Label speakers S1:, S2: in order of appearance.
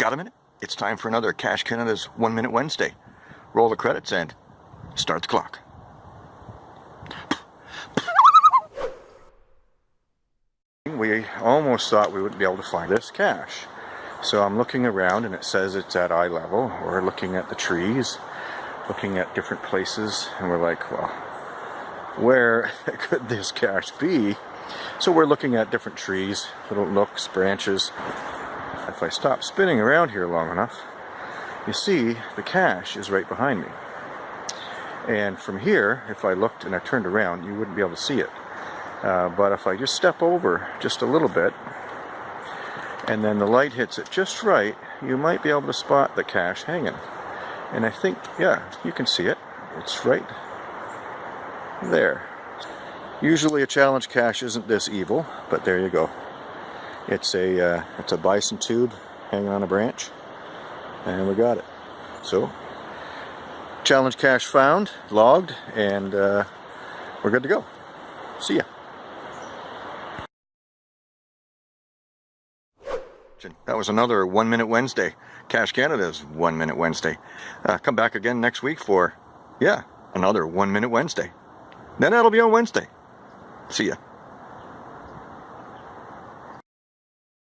S1: Got a minute? It's time for another Cache Canada's One Minute Wednesday. Roll the credits and start the clock. We almost thought we wouldn't be able to find this cache. So I'm looking around and it says it's at eye level. We're looking at the trees, looking at different places, and we're like, well, where could this cache be? So we're looking at different trees, little nooks, branches. If I stop spinning around here long enough, you see the cache is right behind me. And from here, if I looked and I turned around, you wouldn't be able to see it. Uh, but if I just step over just a little bit, and then the light hits it just right, you might be able to spot the cache hanging. And I think, yeah, you can see it. It's right there. Usually a challenge cache isn't this evil, but there you go. It's a uh, it's a bison tube hanging on a branch, and we got it. So, challenge cache found, logged, and uh, we're good to go. See ya. That was another One Minute Wednesday. Cache Canada's One Minute Wednesday. Uh, come back again next week for, yeah, another One Minute Wednesday. Then that'll be on Wednesday. See ya.